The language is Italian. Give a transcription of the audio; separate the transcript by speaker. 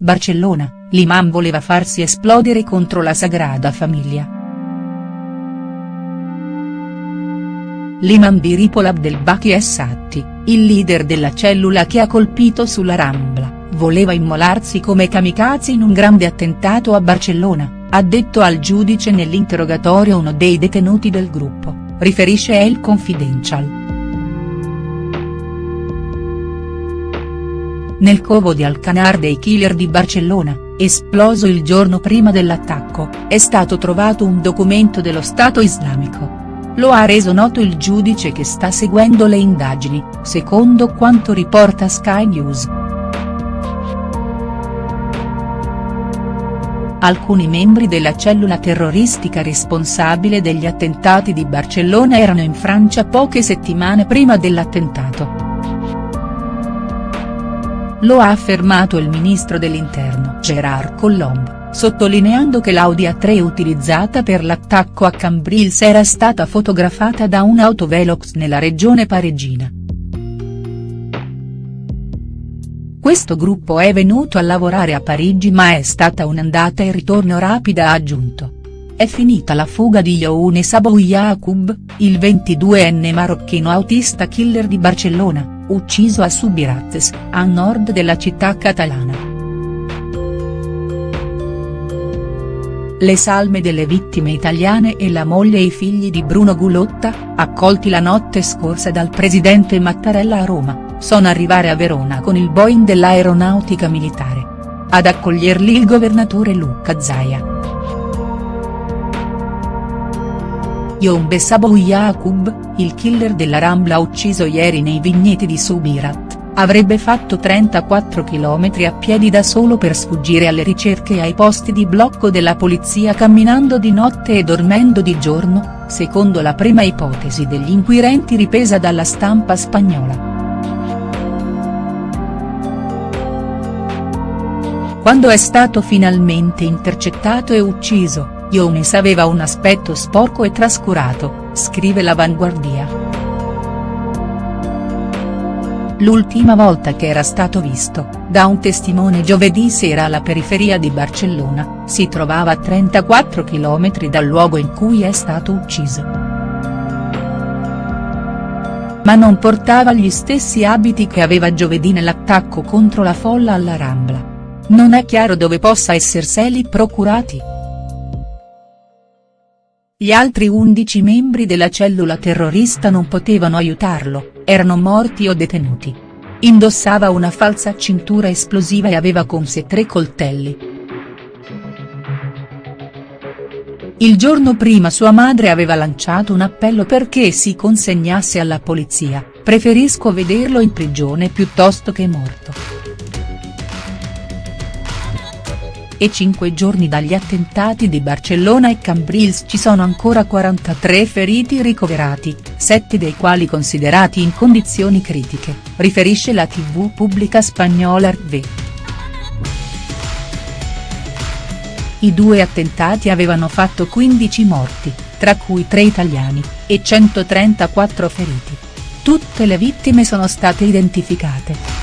Speaker 1: Barcellona, l'imam voleva farsi esplodere contro la Sagrada Famiglia. L'imam di Ripoll Abdelbaki Essatti, il leader della cellula che ha colpito sulla Rambla, voleva immolarsi come kamikaze in un grande attentato a Barcellona, ha detto al giudice nell'interrogatorio uno dei detenuti del gruppo, riferisce El Confidential. Nel covo di Alcanar dei killer di Barcellona, esploso il giorno prima dell'attacco, è stato trovato un documento dello Stato islamico. Lo ha reso noto il giudice che sta seguendo le indagini, secondo quanto riporta Sky News. Alcuni membri della cellula terroristica responsabile degli attentati di Barcellona erano in Francia poche settimane prima dell'attentato. Lo ha affermato il ministro dell'interno Gerard Collomb sottolineando che l'Audi A3 utilizzata per l'attacco a Cambrils era stata fotografata da un autovelox nella regione parigina. Questo gruppo è venuto a lavorare a Parigi ma è stata un'andata e ritorno rapida ha aggiunto. È finita la fuga di Younes Abou Yacoub, il 22enne marocchino autista killer di Barcellona, ucciso a Subirates, a nord della città catalana. Le salme delle vittime italiane e la moglie e i figli di Bruno Gulotta, accolti la notte scorsa dal presidente Mattarella a Roma, sono arrivare a Verona con il Boeing dell'aeronautica militare. Ad accoglierli il governatore Luca Zaia. Yombe Sabou Yacoub, il killer della Rambla ucciso ieri nei vigneti di Subirat avrebbe fatto 34 km a piedi da solo per sfuggire alle ricerche e ai posti di blocco della polizia camminando di notte e dormendo di giorno, secondo la prima ipotesi degli inquirenti ripresa dalla stampa spagnola. Quando è stato finalmente intercettato e ucciso, Younes aveva un aspetto sporco e trascurato, scrive l'Avanguardia. L'ultima volta che era stato visto, da un testimone giovedì sera alla periferia di Barcellona, si trovava a 34 km dal luogo in cui è stato ucciso. Ma non portava gli stessi abiti che aveva giovedì nell'attacco contro la folla alla Rambla. Non è chiaro dove possa esserseli procurati. Gli altri 11 membri della cellula terrorista non potevano aiutarlo, erano morti o detenuti. Indossava una falsa cintura esplosiva e aveva con sé tre coltelli. Il giorno prima sua madre aveva lanciato un appello perché si consegnasse alla polizia, preferisco vederlo in prigione piuttosto che morto. E cinque giorni dagli attentati di Barcellona e Cambrils ci sono ancora 43 feriti ricoverati, sette dei quali considerati in condizioni critiche, riferisce la tv pubblica spagnola RV. I due attentati avevano fatto 15 morti, tra cui 3 italiani, e 134 feriti. Tutte le vittime sono state identificate.